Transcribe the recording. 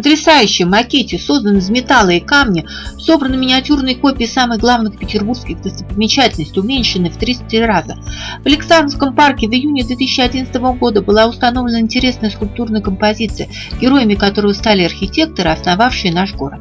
потрясающем макете, созданном из металла и камня, собраны миниатюрные копии самых главных петербургских достопримечательностей, уменьшены в 33 раза. В Александровском парке в июне 2011 года была установлена интересная скульптурная композиция, героями которой стали архитекторы, основавшие наш город.